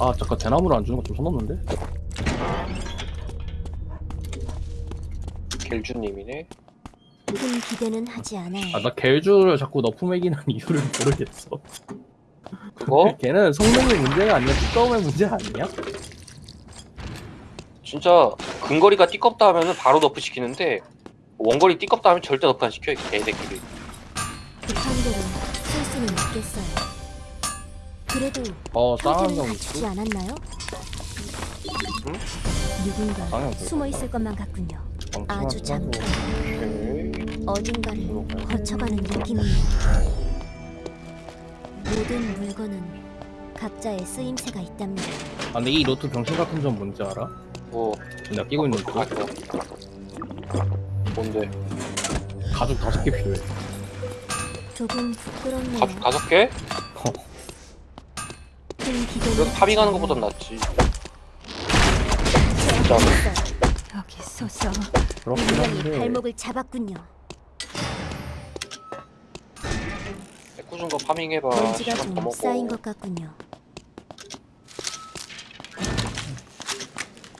아 잠깐 대나무를 안 주는 거 좀 선 넘는데? 겔주님이네. 큰 기대는 하지 않아요. 아 나 겔주를 자꾸 nerf 먹이는 이유를 모르겠어 그거 걔는 성능의 문제가 아니라 뚜껑의 문제 아니야? 진짜 근거리가 띠껍다 하면은 바로 nerf 시키는데 원거리 띠껍다 하면 절대 nerf 안 시켜 이 개새끼들. 급한 대로 쓸 수는 있겠어요. 그래도 어 쌍한 형태는 경 갖추지 않았나요? 응? 누군가 숨어 있을 것만 같군요. 아주 잠깐. 어딘가를 거쳐가는 느낌이에요. 모든 물건은 각자의 쓰임새가 있답니다. 아 근데 이 로트 병신 같은 점 뭔지 알아? 뭐 내가 끼고 있는 거. 뭔데? 가죽 다섯 개 필요해 조금 부끄럽네요. 가죽 다섯 개? 그래도 파밍하는 것보단 않아요. 낫지. 있어요. 여기 쏘서 그렇긴 한데 발목을 잡았군요. 꾸준 거 파밍해봐. 먼지가 시간 더좀 쌓인. 것 같군요.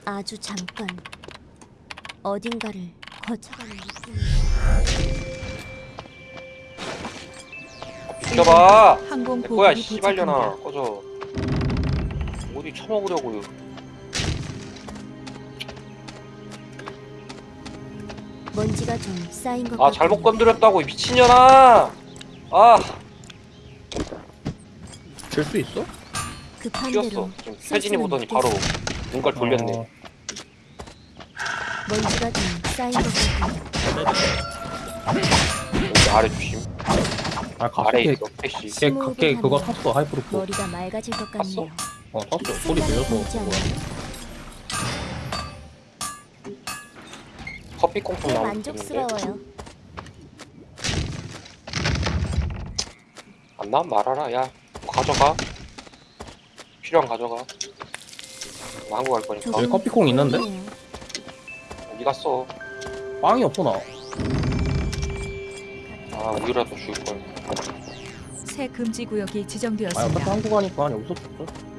아주 잠깐 어딘가를 거쳐가는 느낌. 죽여봐. 항공 내 거야 보급이 씨발려나. 도착합니다. 꺼져. 어디 처먹으려고요. 먼지가 좀 쌓인 것 아 잘못. 건드렸다고 이 미친년아. 아 줄 수 있어? 급한. 대로 지금 쓸 혜진이 보더니 바로. 눈깔 돌렸네. 어, 먼지가 좀 쌓인 것 같군요. 여기 아래 주심. 아 아래 갑자기 있어. 패시. 걔, 걔 그거 탔어 하이프로프 머리가 맑아질 것 같네요. 어 탔어 소리 들려서. 않나요? 커피 콩콩 데 만족스러워요. 안 나면 말하라. 야 가져가. 필요한 가져가. 나 한국 갈 거니까. 여기 커피콩 있는데? 어디 갔어? 빵이 없어 나아 우유라도 줄 걸. 새 금지 구역이 아 지정되었습니다. 한국 가니까 여기서 줬어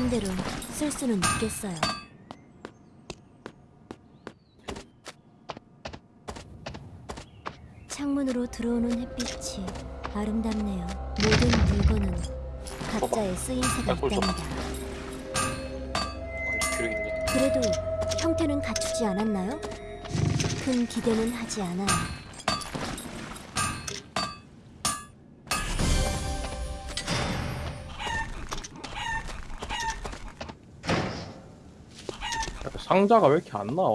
급한 대로 쓸 수는 있겠어요. 창문으로 들어오는 햇빛이 아름답네요. 모든 물건은 각자의 쓰임새가 꿀 좀. 있답니다. 완전 교육인데. 그래도 형태는 갖추지 않았나요? 큰 기대는 하지 않아요. 상자가 왜 이렇게 안 나와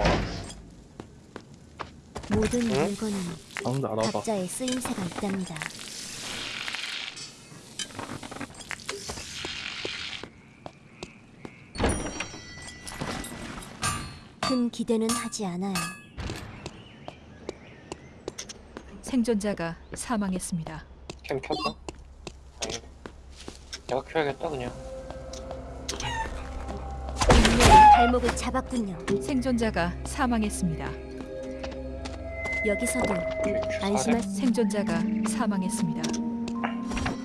모든 응? 물건은 상자 알아봐 각자의 쓰임새가 있답니다. 큰 기대는 하지 않아요. 생존자가 사망했습니다. 캠 켰나? 아니. 내가 켜야겠다 그냥. 발목을 잡았군요. 생존자가 사망했습니다. 여기서도 안심할 수 생존자가 사망했습니다.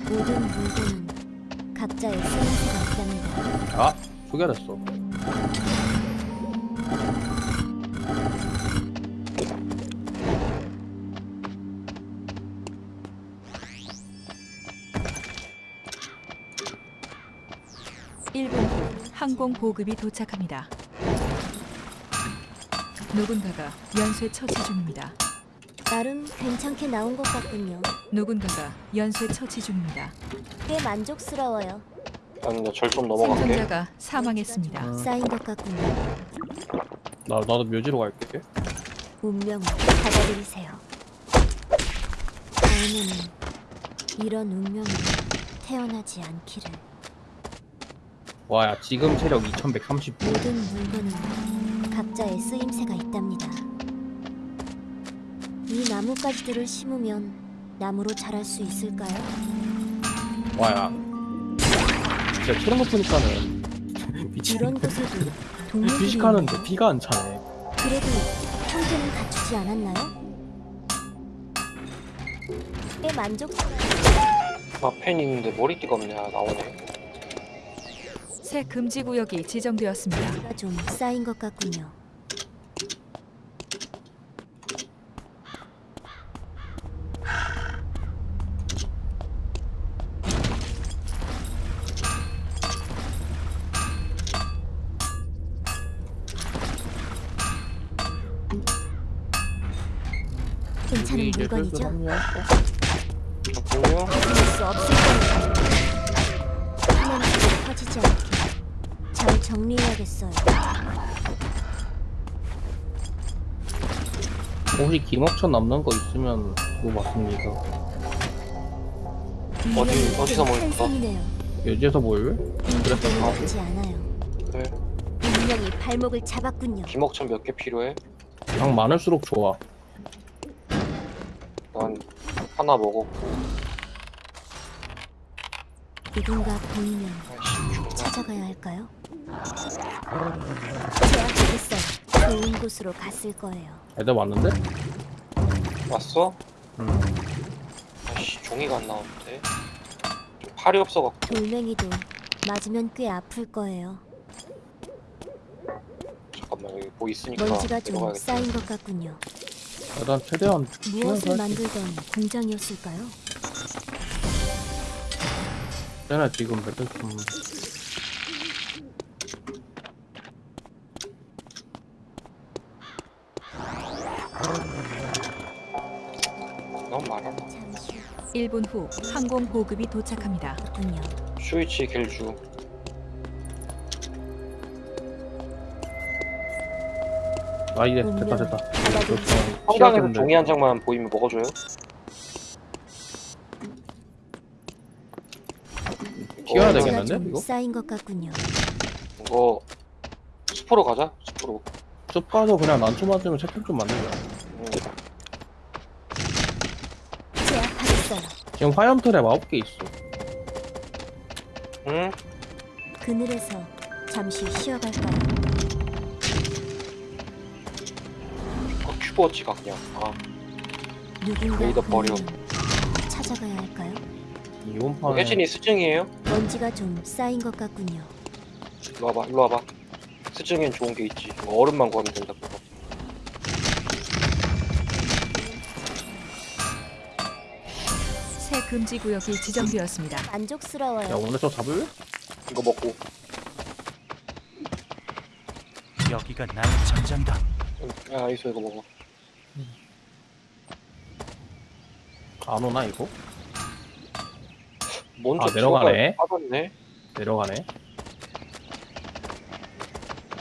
모든 물건은 각자의 쓰임새가 있답니다. 아 소개됐어 항공 보급이 도착합니다. 누군가가 연쇄 처치 중입니다. 나름 괜찮게 나온 것 같군요. 누군가가 연쇄 처치 중입니다. 꽤 만족스러워요. 나는 절 좀 넘어갈게. 생존자가 사망했습니다. 음. 쌓인 것 같군요. 나, 나도 묘지로 갈게 운명을 받아들이세요. 다음에는 이런 운명으로 태어나지 않기를. 와야 지금 체력 2130 모든 물건은 각자의 쓰임새가 있답니다. 이 나뭇가지들을 심으면 나무로 자랄 수 있을까요? 와야 진짜 체력 높으니까는 미친 이런 곳에도 동물들이 피식하는데 있나요? 피가 안 차네 그래도 형태는 갖추지 않았나요? 꽤 만족스러워. 아, 펜 있는데 머리띠가 없네. 아, 나오네. 새 금지 구역이 지정되었습니다. 가좀 쌓인 것 같군요. 괜찮은 물건이죠? 수 없을 거예요. 화면이 터지지 않게 잘 정리해야겠어요. 혹시 김업천 남는 거 있으면 물어봤습니다. 어디- 어디서 모였어? 한성이네요. 여기에서 뭘? 인기는 없지 않아요. 그래. 분명히 발목을 잡았군요. 김옥천 몇 개 필요해? 양 많을수록 좋아. 난 하나 먹었고. 누군가 보이면 존나. 찾아가야 할까요? 제압하겠어요. 좋은 곳으로 갔을 거예요. 애들 왔는데? 왔어? 응. 아이씨, 종이가 안 나오는데. 좀 팔이 없어갖고. 돌멩이도 맞으면 꽤 아플 거예요. 잠깐만, 여기 뭐 있으니까. 먼지가 좀 들어가야겠다. 쌓인 것 같군요. 일단 최대한 무엇을 할게. 만들던 공장이었을까요? 쟤네 지금 너무. 잠시 1분 후 항공 보급이 도착합니다. 후군요. 슈이치 겔주. 아 이제 됐다 됐다. 한강에서 종이 한 장만 보이면 먹어줘요. 좀 이거? 쌓인 것 같군요. 이거 숲으로 가자. 숲으로. 숲 가서 그냥 난초 맞으면 채팅 좀 만들자. 응. 제압하겠어요. 지금 화염틀에 아홉 개 있어. 응? 그늘에서 잠시 쉬어갈까요? 어, 큐버워치 가 그냥. 아, 누군가 레이더 버려. 보이면 찾아가야 할까요? 이온판에 혜진이 스증이에요? 먼지가 좀 쌓인 것 같군요. 일로 와봐, 일로 와봐. 스증엔 좋은 게 있지. 이거 얼음만 구하면 된다. 그거. 새 금지 구역이 지정되었습니다. 야 만족스러워요. 오늘 저 잡을래? 이거 먹고. 여기가 나의 전장이다. 야, 이소 이거 먹어. 안 오나 이거? 먼저 아, 내려가네. 빠졌네. 내려가네.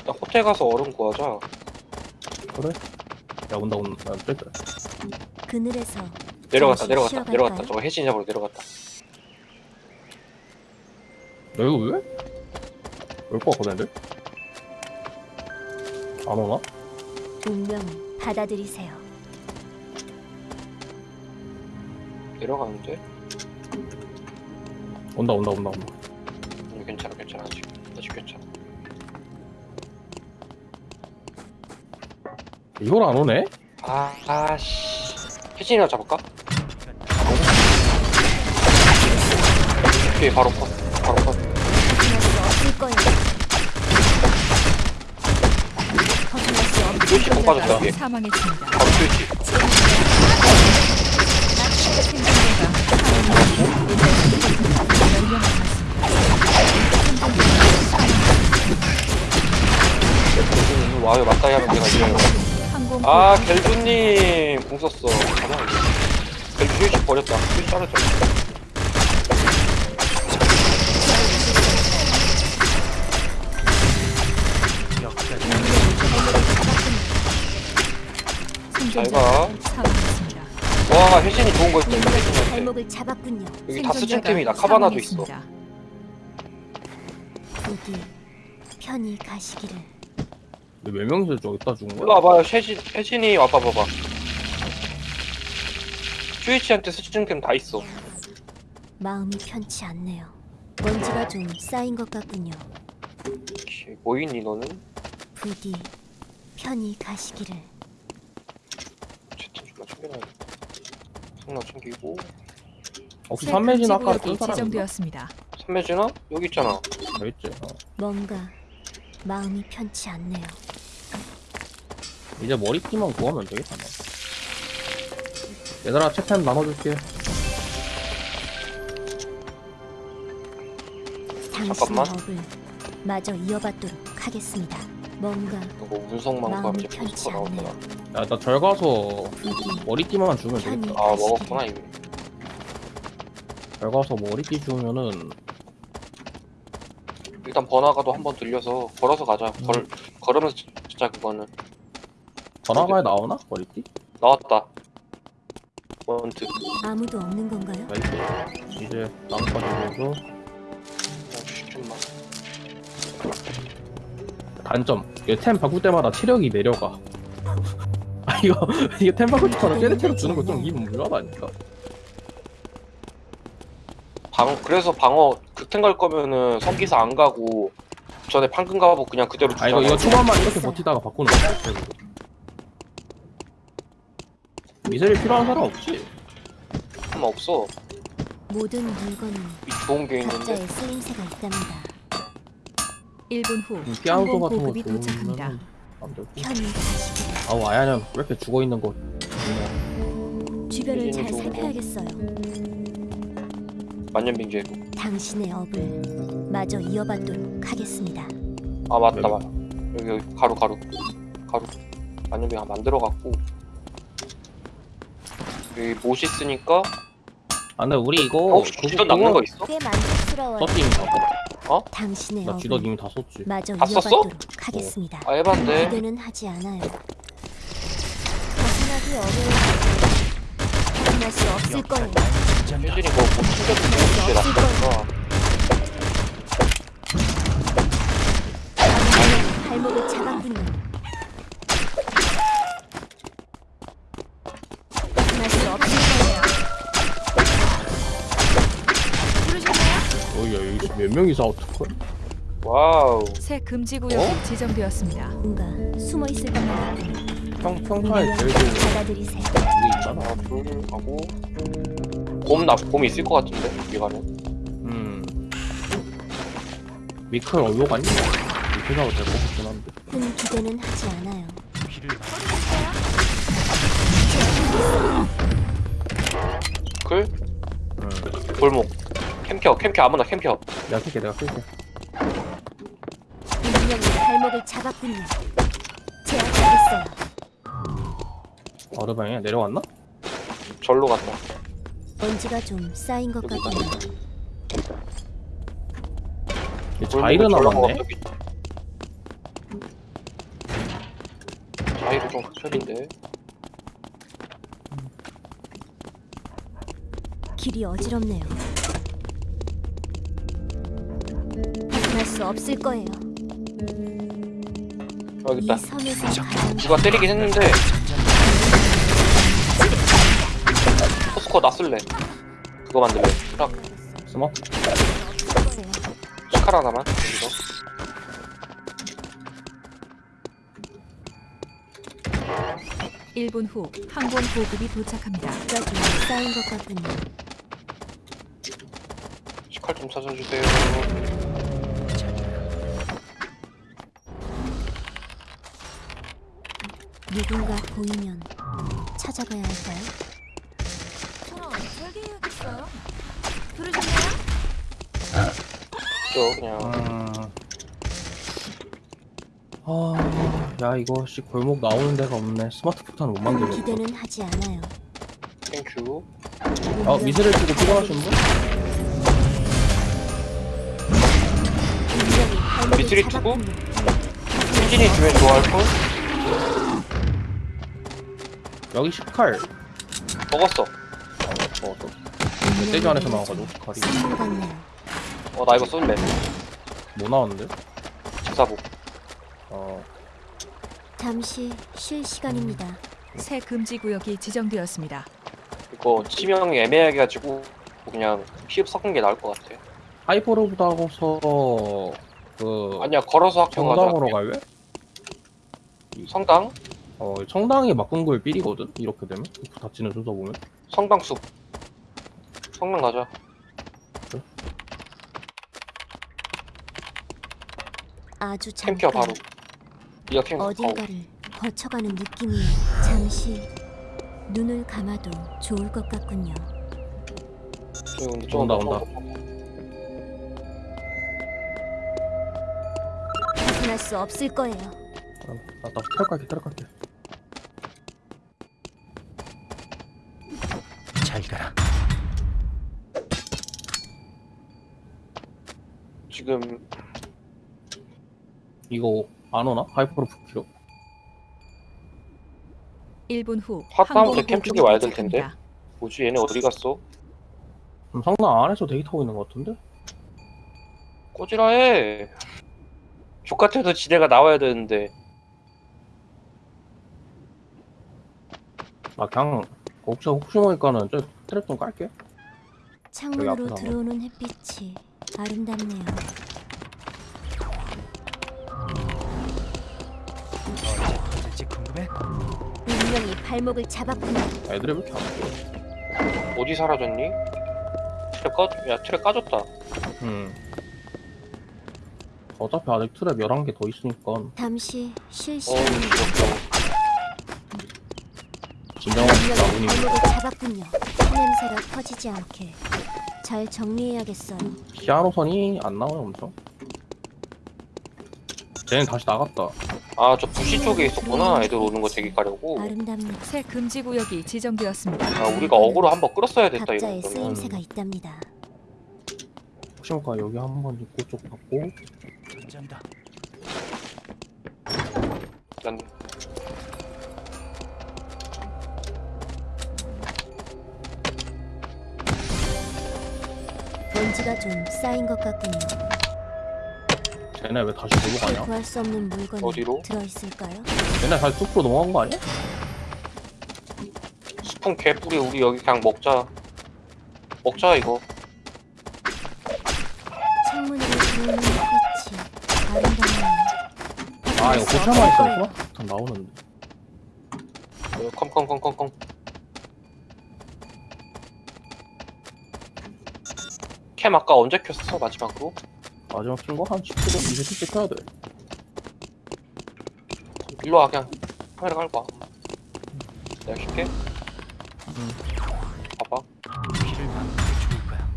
나 호텔 가서 얼음 구하자. 그래? 야 온다 온다. 야, 뺄까? 그늘에서 내려갔다, 잠시 내려갔다, 쉬어갈까요? 내려갔다. 저거 혜진이 잡으러 내려갔다. 야 이거 왜? 올거 같거든 애들? 안 오나? 운명을 받아들이세요. 내려가는데? 온다 온다 온다 온다. 음, 괜찮아, 괜찮아. 아직, 아직 괜찮아. 이걸 안 오네? 아, 아씨. 혜진이랑 잡을까? 오케이, 바로 컷. 바로 컷. 벗어날 수 없을 빠졌다. 사망했습니다. 바로 스위치. 이 와요, 맞다이 하면 내가 이겨요. 아, 겔주님! 공 썼어. 가만 겔주 스위치 버렸다. 스위치 자르자. 사망했습니다. 와, 혜진이 좋은 거 있다, 이거. 발목을 잡았군요. 여기 다 생존자가 스팀템이다. 카바나도 있어. 부디 편히 가시기를. 왜몇 명이서 저기다 죽은 일로 거야? 와봐요, 혜진, 혜진이 와봐, 봐봐. 스위치한테 스팀템 다 있어. 마음이 편치 않네요. 먼지가 좀 쌓인 것 같군요. 오케이, 뭐 있니, 너는? 부디 편히 가시기를. 채팅 좀만 챙겨놔야겠다. 총나 챙기고 혹시 새 삼매진 아까 뜬 구역이 사람 있나? 지정되었습니다. 선배진아? 여기 있잖아 저 있지 어. 뭔가 마음이 편치 않네요. 이제 머리띠만 구하면 되겠다 나. 얘들아 채템 나눠줄게 잠깐만. 마저 이어받도록 하겠습니다. 뭔가 이거 가면 마음이 이제 편치 포스터 나오구나 않네요. 야 나 절 가서 부디 머리띠만 주면 되겠다 아. 먹었구나 이미 절 가서 머리띠 주면은 일단 번화가도 한번 들려서 걸어서 가자. 걸, 걸으면서 진짜 그거는. 전화가에 나오나? 머리띠? 나왔다. 원트 아무도 없는 건가요? 나이스. 이제 나뭇가지 주고 좀만 단점. 이템 바꿀 때마다 체력이 내려가. 아 이거 이게 템 바꿀 때마다 쟤네 체력 주는 거 좀 기분 묘하다니까 방 그래서 방어 극탱 갈 거면은 성기사 안 가고 전에 판금 가고 그냥 그대로 아 이거 이거. 초반만 이렇게 버티다가 바꾸는 거야 결국. 미셀이 필요한 사람 없지? 음, 없어 모든 물건은 이 좋은 게 있는데 각자의 쓰임새가 있답니다. 1분 후 음, 피아노 항공 같은 거 보급이 도착합니다. 편히. 아우 아야년 왜 이렇게 죽어 있는 거. 주변을 잘 거. 살펴야겠어요. 만년빙제로 당신의 업을 마저 이어받도록 하겠습니다. 아 맞다 네. 맞다 여기, 여기 가루 가루 가루 만년빙 만들어갖고 여기 못이 쓰니까 아 근데 우리 이거 어, 주전 남는 거 있어? 꽤 만족스러워요. 썼지 이미 다 당신의 나 업을 이미 다 썼지 마저 다 썼어? 이어받도록 하겠습니다. 아 에반데 기대는 하지 않아요. 벗어나기 어려워. 몇 명이서 어떡해 와우 새 금지 구역이 어? 지정되었습니다. 뭔가 숨어 있을 것만 같군요. 평, 평타에 제일 좋은 게 받아들이세요. 있잖아 하나 둘 하고 곰나곰 있을 것 같은데 여기 가면 음 미클 어디로 갔니? 미클 가도 될것 같긴 한데 큰 기대는 하지 않아요. 피를 클 음. 골목 캠켜 캠켜 아무나 캠켜 내가 쓸게 내가 쓸게 분명히 발목을 잡았군요. 제압하겠어요. 어르방에 내려왔나? 절로 간다 먼지가 좀 쌓인 것 같군요. 자이르 골목에 절로 남았네 자이르 좀 극혐인데 길이 어지럽네요. 수 없을 거예요. 여기 이 있다 누가 때리긴 했는데. 포스코 나 쓸래. 그거 만들래. 없을 거예요. 시칼 하나만 여기서. 1분 후 항공 보급이 도착합니다. 여기 쌓인 것 같군요. 시칼 좀 찾아주세요 누군가 보이면 찾아가야 할까요? 저 그냥 음... 아... 야 이거 씨 골목 나오는 데가 없네 스마트 폭탄 못큰 만들겠다 기대는 하지 않아요. 땡큐 아 미세를 쓰고 피곤하신 분? 투구? 잡았군요. 혜진이 주면 좋아할 걸? 여기 시칼 먹었어 아 먹었어 멧돼지 안에서 나와가지고 시칼이 선물 같네요. 어나 이거 쏠래 뭐 나왔는데? 집사복 어... 잠시 쉴 시간입니다. 새 금지 구역이 지정되었습니다. 이거 치명이 애매하게 가지고 그냥 피흡 섞은 게 나을 것 같아 하이퍼로브도 하고서 그... 아니야 걸어서 학교 가자 정당으로 갈래? 성당? 어 청당이 막군구의 삘이거든 이렇게 되면 닫히는 순서 보면 성당 숲 성당 가자 아주 잠깐 바로 니가 캠 어, 어딘가를 거쳐가는 느낌이에요. 잠시 눈을 감아도 좋을 것 같군요. 근데 좀 온다, 온다. 벗어날 수 없을 거예요. 나나 탈 갈게 탈 갈게 잘 가라. 지금 이거 안 오나? 하이퍼로 풀키로 1분 후 항공 캠 쪽에 와야 될 텐데. 뭐지 얘네 어디 갔어? 그럼 성당 안에서 대기 타고 있는 것 같은데? 꼬지라해 족같아도 지대가 나와야 되는데 나 그냥 혹시 혹시 모르니까는 저 트랩 좀 깔게 창문으로. 들어오는 햇빛이 아름답네요. 궁금해? 운명이 발목을 잡았군요. 애들이 왜 이렇게 안 보여 어디 사라졌니? 트랩 꺼, 야 트랩 까졌다 음 어차피 아직 트랩 11개 더 있으니까 잠시 시간이 귀엽다 진정한 운명이 나무님 발목을 잡았군요. 냄새가 퍼지지 않게 잘 정리해야겠어요. 피아노 선이 안 나와요 엄청 쟤는 다시 나갔다 아 저 부시 쪽에 있었구나 애들 오는 거 대기 가려고 아름답네요. 새 금지 구역이 지정되었습니다. 아 우리가 어그로 한번 끌었어야 됐다 각자의 이거 쓰임새가 있답니다. 혹시 모르니까 여기 한 번 입구 쪽 받고. 난 먼지가 좀 쌓인 것 같군요. 쟤네 왜 다시 놀러 가냐? 구할 수 없는 물건이 어디로? 들어있을까요? 쟤네 다시 숲으로 넘어간 거 아니야? 스푼 개뿌리 우리 여기 그냥 먹자 먹자 이거 창문으로 들어오는 햇빛이 아름답네요. 아 이거 고차만 있었구나? 참 나오는데 어, 컴컴컴컴컴 캠 아까 언제 켰어 마지막으로? 마지막 킨거 한 10초, 20초 켜야 돼 일로 와 그냥 카메라 깔고 와 내가 킬게 봐봐 피를 막는 게 좋을 거야.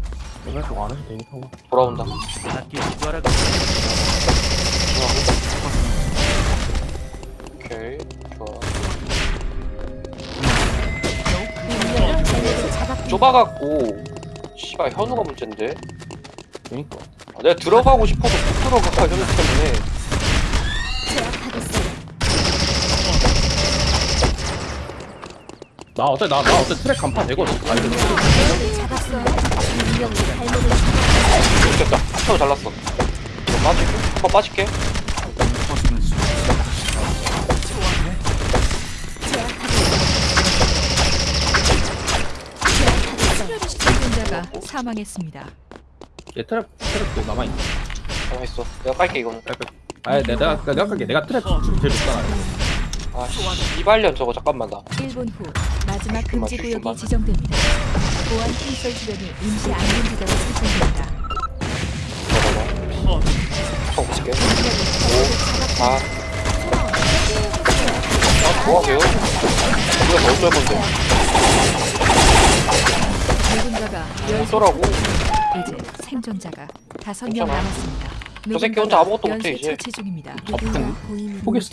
내가 쪽 안에서 대기 타고 돌아온다 밖에 기도하라고. 오케이 좋아 운명이 발목을 잡았군요. 좁아갖고 씨발 현우가 문제인데? 그니까. 아, 내가 들어가고 싶어도 못 들어가 현우 때문에. 나 어때 나, 나 어때 트랙 간판 되거든. 아니. 됐다. 현우 잘랐어. 이거 빠질게. 한번 빠질게 생존자가 사망했습니다. 얘 트랩 트랩도 남아 있네. 가만 있어. 내가 깔게 이거는. 아니 내가 내가 내가 갈게. 내가 트랩 제일 높잖아 아 이발년 저거 잠깐만 나. 1분 후 마지막 금지 구역이 지정됩니다. 보안 콘솔 주변이 임시 안전 지대로 설정됩니다. 잠깐만 총 볼게. 5 4아 뭐하게요? 우리가 더 어쩔 건데 누군가가 어쩌라고 이제 생존자가 다섯 명 괜찮아. 남았습니다. 저 새끼 혼자 아무것도 못해, 연쇄 이제. 처치 중입니다. 누군가 보이는 포기했어